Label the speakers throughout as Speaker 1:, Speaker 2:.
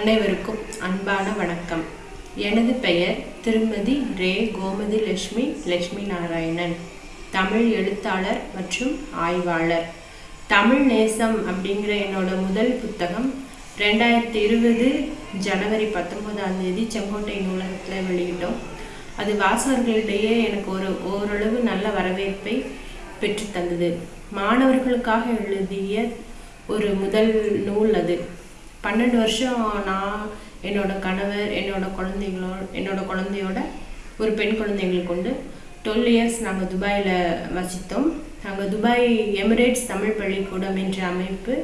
Speaker 1: அனைவருக்கும் அன்பான வணக்கம். எனது பெயர் திருமதி ரே கோமதி லட்சுமி லட்சுமி நாராயணன். தமிழ் எழுத்தாளர் மற்றும் ஆய்வாளர். தமிழ் நேசம் அப்படிங்கிற என்னோட முதல் புத்தகம் ரெண்டாயிரத்தி இருபது ஜனவரி பத்தொன்பதாம் தேதி செங்கோட்டை நூலகத்தில் வெளியிட்டோம். அது வாசகர்களிடையே எனக்கு ஒரு ஓரளவு நல்ல வரவேற்பை பெற்று தந்தது. மாணவர்களுக்காக எழுதிய ஒரு முதல் நூல் அது. பன்னெண்டு வருஷம் நான் என்னோட கணவர் என்னோட குழந்தைங்களோ என்னோட குழந்தையோட ஒரு பெண் குழந்தைங்களை கொண்டு டுவெல் இயர்ஸ் நாங்கள் துபாயில் வசித்தோம். நாங்கள் துபாய் எமிரேட்ஸ் தமிழ் பள்ளிக்கூடம் என்ற அமைப்பு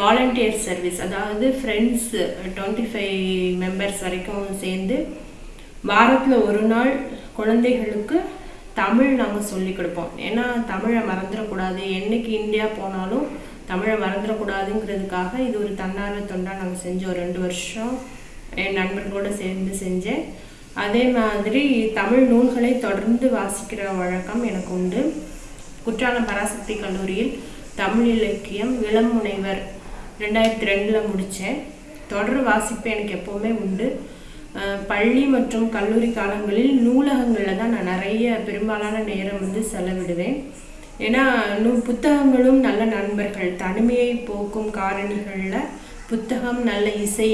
Speaker 1: வாலண்டியர் சர்வீஸ் அதாவது ஃப்ரெண்ட்ஸ் டுவெண்ட்டி ஃபைவ் மெம்பர்ஸ் வரைக்கும் சேர்ந்து வாரத்தில் ஒரு நாள் குழந்தைகளுக்கு தமிழ் நாங்கள் சொல்லிக் கொடுப்போம். ஏன்னா தமிழை மறந்துடக்கூடாது என்றைக்கு இந்தியா போனாலும் தமிழை மறந்துடக்கூடாதுங்கிறதுக்காக இது ஒரு தன்னார்வ தொண்டாக நாங்கள் செஞ்சோம். ரெண்டு வருஷம் என் நண்பர்களோடு சேர்ந்து செஞ்சேன். அதே மாதிரி தமிழ் நூல்களை தொடர்ந்து வாசிக்கிற வழக்கம் எனக்கு உண்டு. குற்றாலம் பராசக்தி கல்லூரியில் தமிழ் இலக்கியம் இளம் முனைவர் ரெண்டாயிரத்தி ரெண்டில் முடித்தேன் தொடர் வாசிப்பு எனக்கு எப்போவுமே உண்டு. பள்ளி மற்றும் கல்லூரி காலங்களில் நூலகங்களில் தான் நான் நிறைய பெரும்பாலான நேரம் வந்து செலவிடுவேன். ஏன்னா இன்னும் புத்தகங்களும் நல்ல நண்பர்கள். தனிமையை போக்கும் காரணிகளில் புத்தகம் நல்ல இசை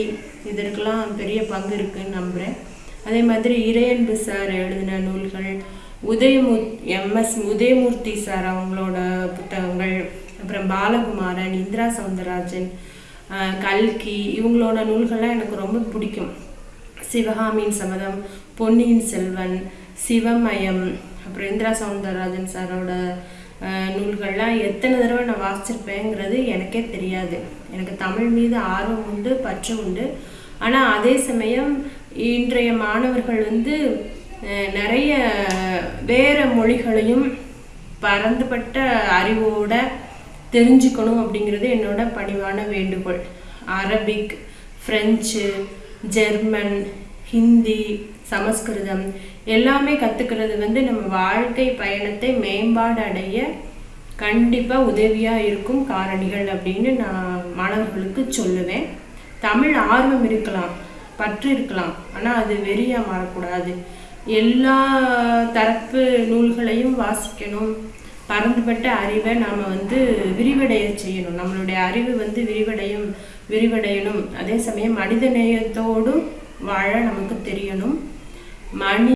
Speaker 1: இதற்கெல்லாம் பெரிய பங்கு இருக்குன்னு நம்புகிறேன் அதே மாதிரி இறையன்பு சார் எழுதின நூல்கள் உதயமூர் எம்எஸ் உதயமூர்த்தி சார் அவங்களோட புத்தகங்கள் அப்புறம் பாலகுமாரன் இந்திரா சவுந்தரராஜன் கல்கி இவங்களோட நூல்கள்லாம் எனக்கு ரொம்ப பிடிக்கும். சிவகாமியின் சபதம் பொன்னியின் செல்வன் சிவமயம் அப்புறம் இந்திரா சவுந்தரராஜன் சாரோட நூல்கள்லாம் எத்தனை தடவை நான் வாசிச்சிருப்பேங்கிறது எனக்கே தெரியாது. எனக்கு தமிழ் மீது ஆர்வம் உண்டு பற்று உண்டு. ஆனால் அதே சமயம் இன்றைய மாணவர்கள் வந்து நிறைய வேறு மொழிகளையும் பரந்துபட்ட அறிவோட தெரிஞ்சுக்கணும் அப்படிங்கிறது என்னோட பணிவான வேண்டுகோள். Arabic French German Hindi Sanskrit எல்லாமே கற்றுக்கிறது வந்து நம்ம வாழ்க்கை பயணத்தை மேம்பாடு அடைய கண்டிப்பாக உதவியாக இருக்கும் காரணிகள் அப்படின்னு நான் மாணவர்களுக்கு சொல்லுவேன். தமிழ் ஆர்வம் இருக்கலாம் பற்று இருக்கலாம் ஆனால் அது வெறியாக மாறக்கூடாது. எல்லா தரப்பு நூல்களையும் வாசிக்கணும். பரந்துபட்ட அறிவை நாம் வந்து விரிவடைய செய்யணும். நம்மளுடைய அறிவு வந்து விரிவடையும் விரிவடையணும். அதே சமயம் மனித நேயத்தோடும் வாழ நமக்கு தெரியணும். மணி